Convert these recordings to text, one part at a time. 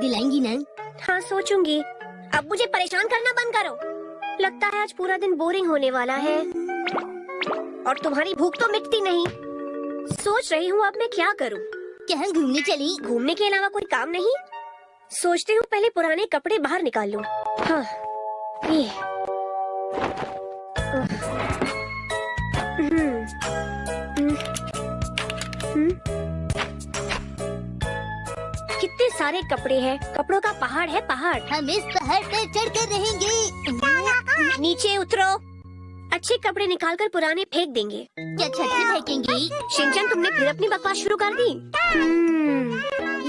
दिलाएँगी ना हाँ सोचूँगी। अब मुझे परेशान करना बंद करो। लगता है आज पूरा दिन बोरिंग होने वाला है। और तुम्हारी भूख तो मिटती नहीं। सोच रही हूँ अब मैं क्या करूँ। कहाँ घूमने चली। घूमने के अलावा कोई काम नहीं? सोचती हूँ पहले पुराने कपड़े बाहर निकाल लूँ। हाँ ये। सारे कपड़े हैं? कपड़ों का पहाड़ है पहाड़। हम इस पहाड़ पर चढ़ कर रहेंगे नीचे उतरो। अच्छे कपड़े निकालकर पुराने फेंक देंगे। क्या छत से फेंकेंगी तुमने फिर अपनी बकवास शुरू कर दी? हम्म,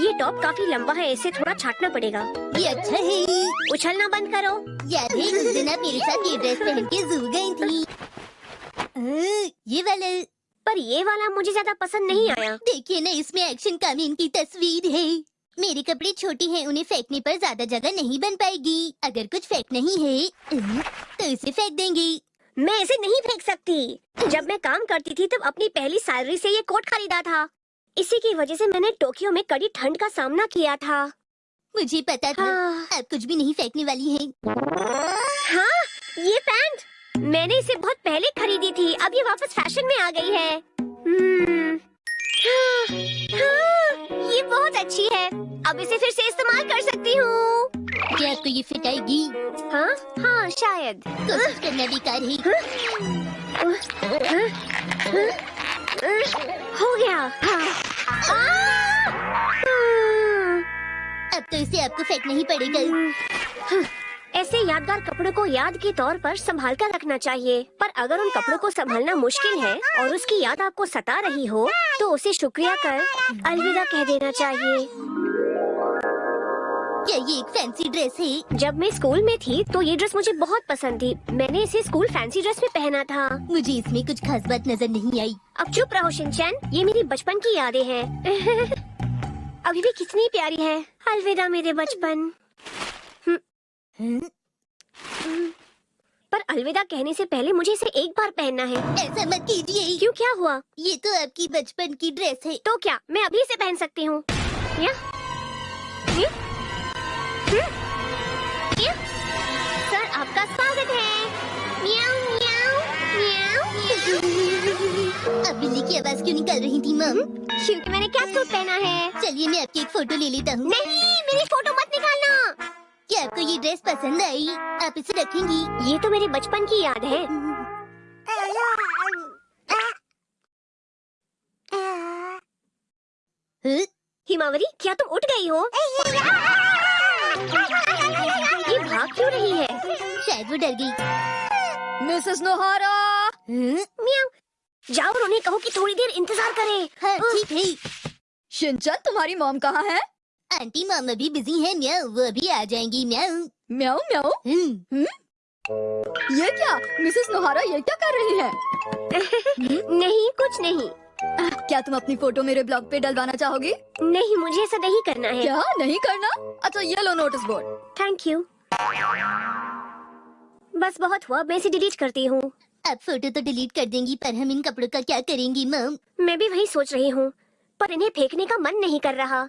ये टॉप काफ़ी लंबा है इसे थोड़ा छाटना पड़ेगा। ये अच्छा है। उछलना बंद करो। याद है उस दिन आप मेरे साथ ये ड्रेस पहन के जू गई थी। हाँ, ये वाला। पर ये वाला मुझे ज़्यादा पसंद नहीं आया। देखिए ना इसमें एक्शन कामीन की तस्वीर है। मेरे कपड़े छोटे हैं उन्हें फेंकने पर ज़्यादा जगह नहीं बन पाएगी। अगर कुछ फेंक नहीं है तो इसे फेंक देंगे। मैं इसे नहीं फेंक सकती। जब मैं काम करती थी तब अपनी पहली सैलरी से ये कोट खरीदा था। इसी की वजह से मैंने टोक्यो में कड़ी ठंड का सामना किया था। मुझे पता था हाँ, आप कुछ भी नहीं फेंकने वाली हैं। हाँ ये पैंट। मैंने इसे बहुत पहले खरीदी थी अब ये वापस फ़ैशन में आ गई है। हम्म, हाँ, हाँ, ये बहुत अच्छी है। अब इसे फिर से इस्तेमाल कर सकती हूँ। क्या आपको ये फिट आएगी हाँ हाँ शायद। कोशिश करना बेकार है। हो गया। हाँ। आ! हम्म, अब तो इसे आपको फेंकना ही पड़ेगा। ऐसे यादगार कपड़ों को याद के तौर पर संभाल कर रखना चाहिए। पर अगर उन कपड़ों को संभालना मुश्किल है और उसकी याद आपको सता रही हो तो उसे शुक्रिया कर। अलविदा कह देना चाहिए। ये एक फैंसी ड्रेस है। जब मैं स्कूल में थी तो ये ड्रेस मुझे बहुत पसंद थी। मैंने इसे स्कूल फैंसी ड्रेस में पहना था। मुझे इसमें कुछ खास बात नज़र नहीं आई। अब चुप रहो शिनचैन। ये मेरी बचपन की यादें हैं। अभी भी कितनी प्यारी है। अलविदा मेरे बचपन। हम्म, पर अलविदा कहने से पहले मुझे इसे एक बार पहनना है। ऐसा मत कीजिए। क्यों क्या हुआ? ये तो आपकी बचपन की ड्रेस है। तो क्या? मैं अभी इसे पहन सकती हूँ। या? ये? हम्म? सर आपका स्वागत है। म्याऊं, म्याऊं, म्याऊं। अब बिल्ली की आवाज़ क्यों निकल रही थी मम। क्योंकि मैंने कैट सूट पहना है। चलिए मैं आपकी एक फ़ोटो ले लेता हूँ। नहीं मेरी फ़ोटो मत निकालना। क्या आपको ये ड्रेस पसंद आई? आप इसे रखेंगी? ये तो मेरे बचपन की याद है। हाँ? हिमावरी क्या तुम उठ गई हो? ये भाग क्यों रही है? शायद वो डर गई। Mrs Nohara. हाँ? म्याऊ। जाओ और उन्हें कहो कि थोड़ी देर इंतज़ार करें। हाँ ठीक है शिनचन तुम्हारी मॉम कहाँ है? आंटी मामा भी बिज़ी है म्याऊ। वो अभी आ जाएँगी म्याऊ। म्याऊ म्याऊ। हम्म, ये क्या? मिसेस नोहारा ये क्या कर रही है? नहीं कुछ नहीं। क्या तुम अपनी फ़ोटो मेरे ब्लॉग पे डलवाना चाहोगी? नहीं मुझे ऐसा नहीं करना है। क्या? नहीं करना? अच्छा ये लो नोटिस बोर्ड थैंक यू बस बहुत हुआ मैं इसे डिलीट करती हूँ। अब फ़ोटो तो डिलीट कर देंगी पर हम इन कपड़ों का क्या करेंगी मम मैं भी वही सोच रही हूँ पर इन्हें फेंकने का मन नहीं कर रहा।